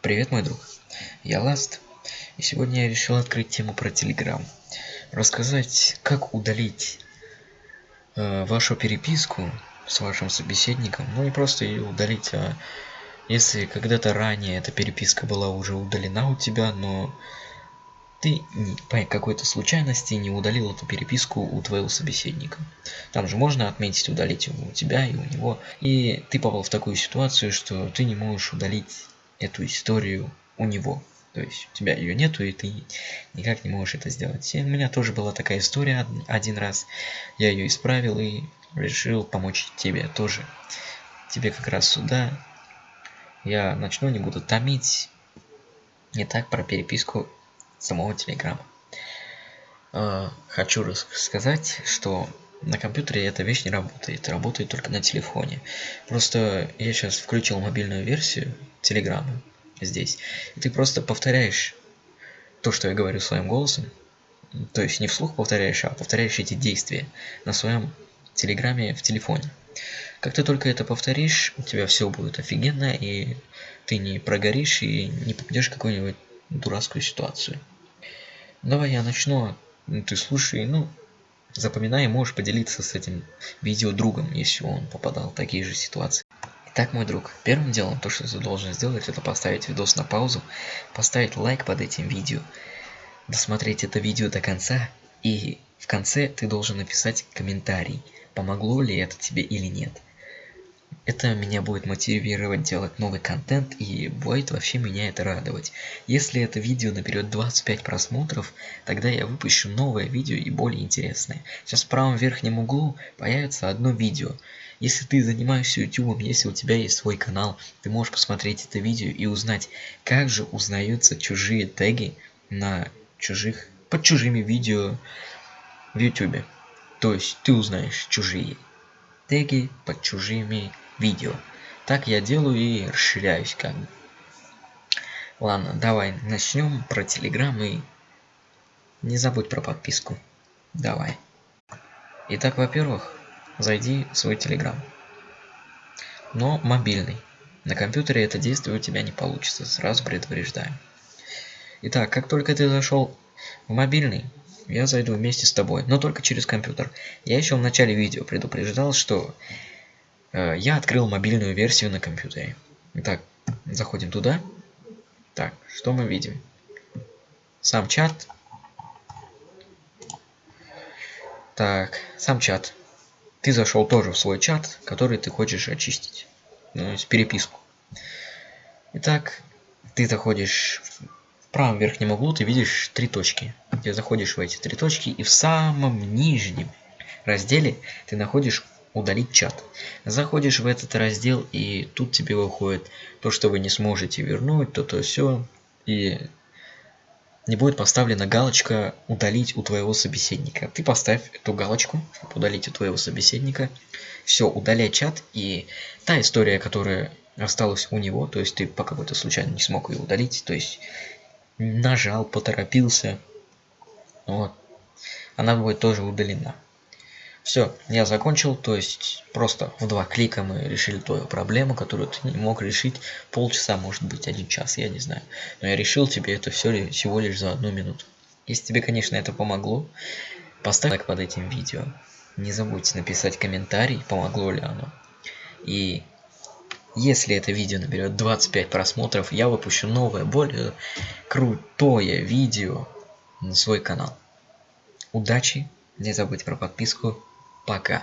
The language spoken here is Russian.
Привет, мой друг. Я Ласт. И сегодня я решил открыть тему про Telegram. Рассказать, как удалить э, вашу переписку с вашим собеседником. Ну, не просто ее удалить, а если когда-то ранее эта переписка была уже удалена у тебя, но ты по какой-то случайности не удалил эту переписку у твоего собеседника. Там же можно отметить удалить у тебя и у него. И ты попал в такую ситуацию, что ты не можешь удалить эту историю у него. То есть у тебя ее нету, и ты никак не можешь это сделать. И у меня тоже была такая история один раз. Я ее исправил и решил помочь тебе тоже. Тебе как раз сюда. Я начну, не буду томить. Не так про переписку самого Телеграма. А, хочу рассказать, что на компьютере эта вещь не работает, работает только на телефоне. Просто я сейчас включил мобильную версию Телеграма здесь, и ты просто повторяешь то, что я говорю своим голосом, то есть не вслух повторяешь, а повторяешь эти действия на своем Телеграме в телефоне. Как ты только это повторишь, у тебя все будет офигенно, и ты не прогоришь и не попадешь в какую-нибудь дурацкую ситуацию. Давай я начну, ты слушай, ну, запоминай и можешь поделиться с этим видео другом, если он попадал в такие же ситуации. Итак, мой друг, первым делом, то, что ты должен сделать, это поставить видос на паузу, поставить лайк под этим видео, досмотреть это видео до конца, и в конце ты должен написать комментарий, помогло ли это тебе или нет. Это меня будет мотивировать делать новый контент и будет вообще меня это радовать. Если это видео наберет 25 просмотров, тогда я выпущу новое видео и более интересное. Сейчас в правом верхнем углу появится одно видео. Если ты занимаешься YouTube, если у тебя есть свой канал, ты можешь посмотреть это видео и узнать, как же узнаются чужие теги на чужих, под чужими видео в YouTube. То есть ты узнаешь чужие теги под чужими видео. Так я делаю и расширяюсь как бы. Ладно, давай начнем про Телеграм и не забудь про подписку. Давай. Итак, во-первых, зайди в свой Телеграм. Но мобильный. На компьютере это действие у тебя не получится, сразу предупреждаю. Итак, как только ты зашел в мобильный, я зайду вместе с тобой, но только через компьютер. Я еще в начале видео предупреждал, что я открыл мобильную версию на компьютере. Итак, заходим туда. Так, что мы видим? Сам чат. Так, сам чат. Ты зашел тоже в свой чат, который ты хочешь очистить. Ну, есть переписку. Итак, ты заходишь в правом верхнем углу, ты видишь три точки. Ты заходишь в эти три точки, и в самом нижнем разделе ты находишь удалить чат. Заходишь в этот раздел, и тут тебе выходит то, что вы не сможете вернуть, то-то все. И не будет поставлена галочка «Удалить у твоего собеседника». Ты поставь эту галочку, удалить у твоего собеседника. Все, удаляй чат, и та история, которая осталась у него, то есть ты по какой-то случайно не смог ее удалить, то есть нажал, поторопился, вот, она будет тоже удалена. Все, я закончил, то есть просто в два клика мы решили твою проблему, которую ты не мог решить полчаса, может быть один час, я не знаю. Но я решил тебе это все всего лишь за одну минуту. Если тебе, конечно, это помогло, поставь лайк под этим видео. Не забудь написать комментарий, помогло ли оно. И если это видео наберет 25 просмотров, я выпущу новое, более крутое видео на свой канал. Удачи, не забудь про подписку Пока.